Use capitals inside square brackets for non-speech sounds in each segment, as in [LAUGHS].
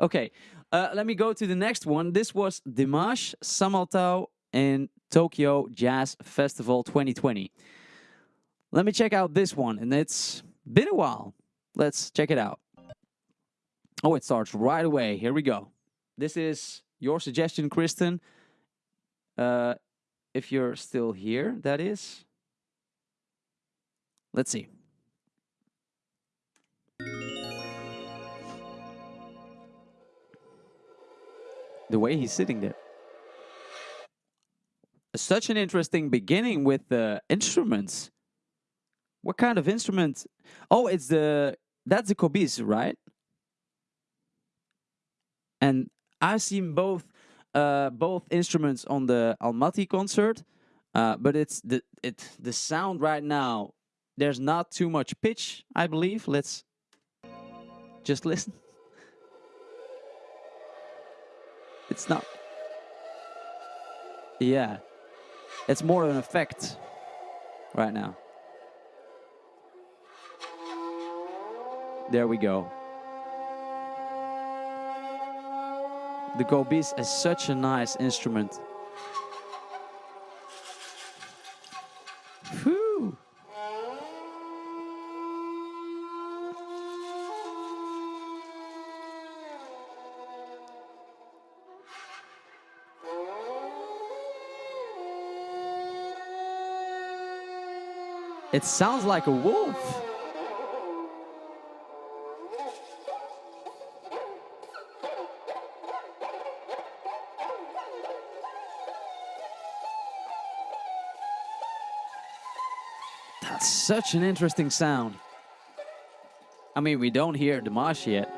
Okay, uh, let me go to the next one. This was Dimash Samaltau in Tokyo Jazz Festival 2020. Let me check out this one, and it's been a while. Let's check it out. Oh, it starts right away. Here we go. This is your suggestion, Kristen. Uh, if you're still here, that is. Let's see. The way he's sitting there. Such an interesting beginning with the instruments. What kind of instrument? Oh, it's the that's the kobyz, right? And I've seen both uh, both instruments on the Almaty concert, uh, but it's the it the sound right now. There's not too much pitch, I believe. Let's just listen. It's not. Yeah, it's more of an effect right now. There we go. The kobyz is such a nice instrument. It sounds like a wolf. That's such an interesting sound. I mean, we don't hear Dimash yet.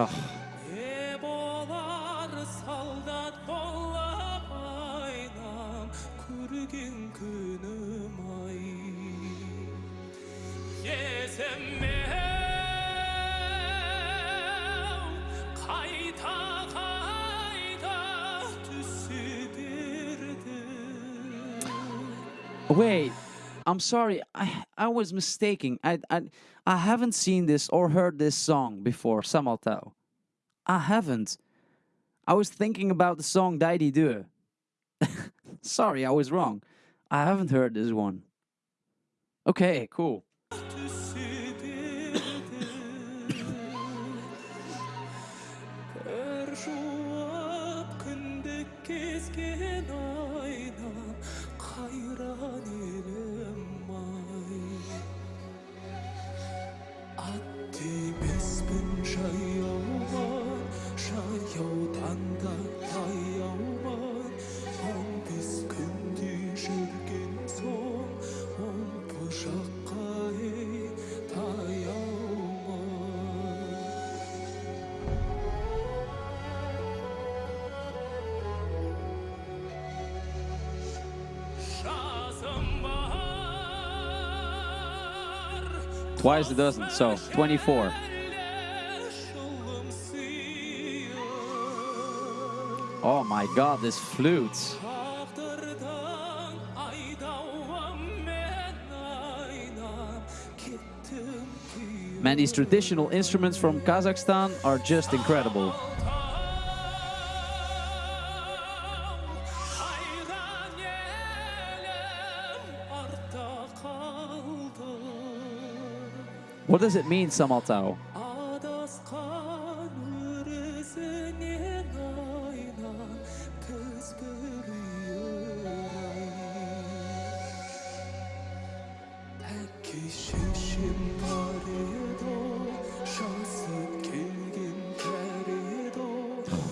Не болар солдат болып айнам көрген күнім ай есіме қайта қайта түсе берді wait. I'm sorry. I I was mistaken. I I I haven't seen this or heard this song before. Samaltau. I haven't. I was thinking about the song Daididau. [LAUGHS] sorry, I was wrong. I haven't heard this one. Okay, cool. Twice a dozen. So 24. Oh my god, this flute. Man, these traditional instruments from Kazakhstan are just incredible. What does it mean, Samaltau?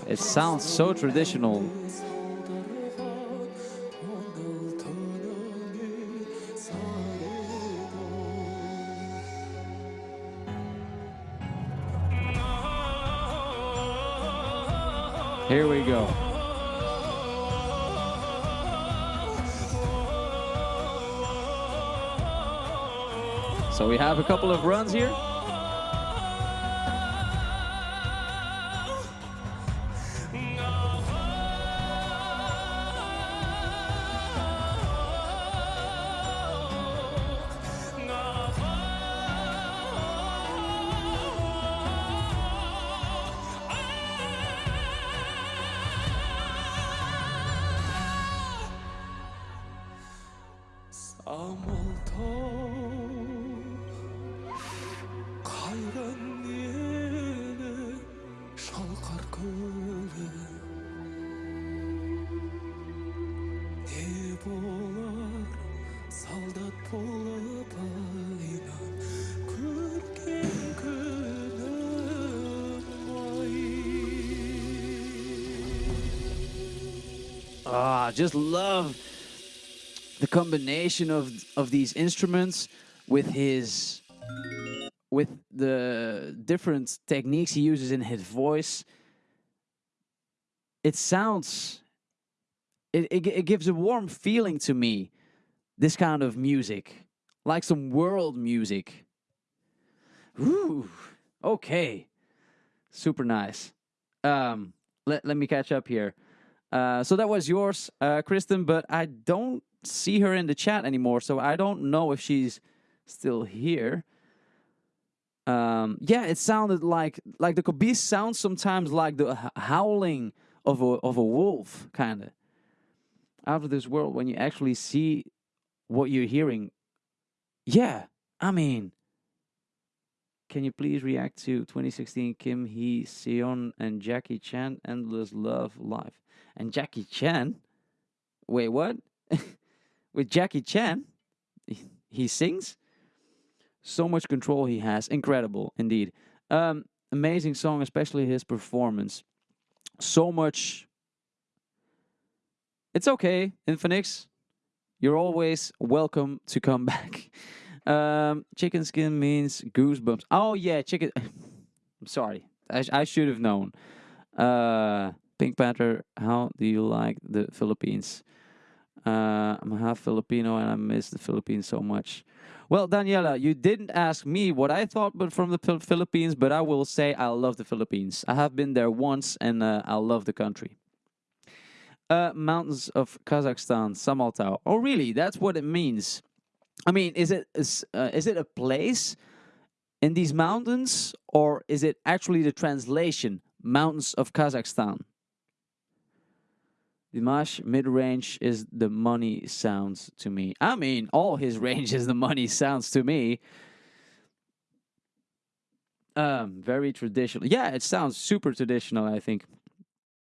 It sounds so traditional. Here we go. So we have a couple of runs here. Ah, just love the combination of of these instruments with his with the different techniques he uses in his voice. It sounds it, it, it gives a warm feeling to me this kind of music like some world music. Ooh, okay. Super nice. Um let, let me catch up here uh, so that was yours, uh, Kristen, but I don't see her in the chat anymore, so I don't know if she's still here. Um, yeah, it sounded like like the Kobyz sounds sometimes like the howling of a of a wolf, kind of out of this world. When you actually see what you're hearing, yeah, I mean, can you please react to 2016 Kim Hee Seon and Jackie Chan Endless Love Live? And Jackie Chan, wait, what? [LAUGHS] With Jackie Chan, [LAUGHS] he- sings. So much control he has, incredible indeed. Um, amazing song, especially his performance. So much. It's okay, Infinix. You're always welcome to come [LAUGHS] back. Um, chicken skin means goosebumps. Oh yeah, chicken. [SIGHS] I'm sorry. I, sh- I should have known. Uh, Pink Panther. How do you like the Philippines? Uh, I'm half Filipino and I miss the Philippines so much. Well, Daniela, you didn't ask me what I thought, but from the Philippines. But I will say I love the Philippines. I have been there once, and uh, I love the country. Uh, mountains of Kazakhstan, Samaltau. Oh, really? That's what it means. I mean, is it is, uh, is it a place in these mountains, or is it actually the translation, mountains of Kazakhstan? Dimash mid range is the money sounds to me. I mean, all his [LAUGHS] range is the money sounds to me. Um, very traditional. Yeah, it sounds super traditional. I think.